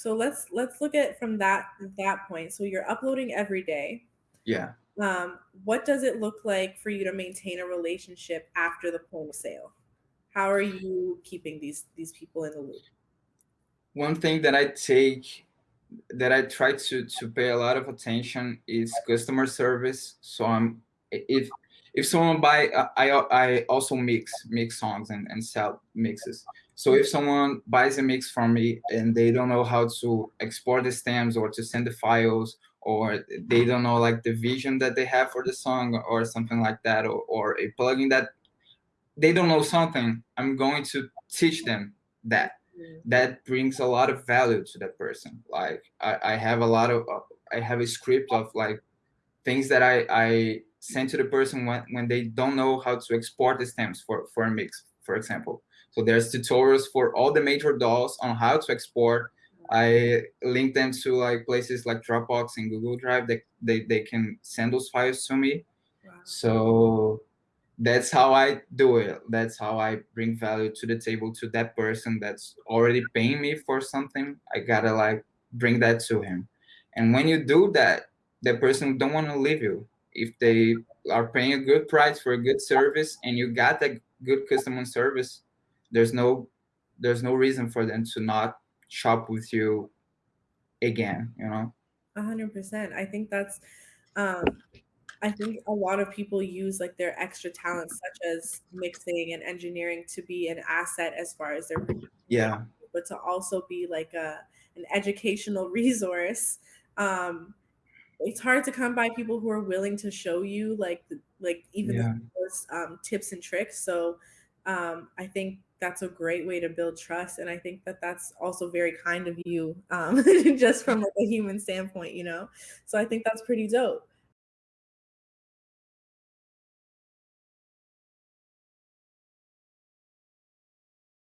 So let's let's look at from that that point. So you're uploading every day. Yeah. Um, what does it look like for you to maintain a relationship after the point of sale? How are you keeping these these people in the loop? One thing that I take that I try to to pay a lot of attention is customer service. So I'm if if someone buy I I also mix mix songs and, and sell mixes. So if someone buys a mix from me and they don't know how to export the stems or to send the files or they don't know like the vision that they have for the song or something like that or, or a plugin that they don't know something, I'm going to teach them that that brings a lot of value to that person. Like I, I have a lot of, uh, I have a script of like things that I, I send to the person when, when they don't know how to export the stems for, for a mix, for example. So there's tutorials for all the major DAWs on how to export. I link them to like places like Dropbox and Google Drive that they, they can send those files to me. Wow. So that's how I do it. That's how I bring value to the table to that person that's already paying me for something. I gotta like bring that to him. And when you do that, that person don't want to leave you. If they are paying a good price for a good service and you got a good customer service, there's no there's no reason for them to not shop with you again, you know? A hundred percent. I think that's um I think a lot of people use like their extra talents, such as mixing and engineering, to be an asset as far as their yeah, but to also be like a an educational resource. Um, it's hard to come by people who are willing to show you like like even yeah. those um, tips and tricks. So um, I think that's a great way to build trust, and I think that that's also very kind of you, um, just from like a human standpoint, you know. So I think that's pretty dope.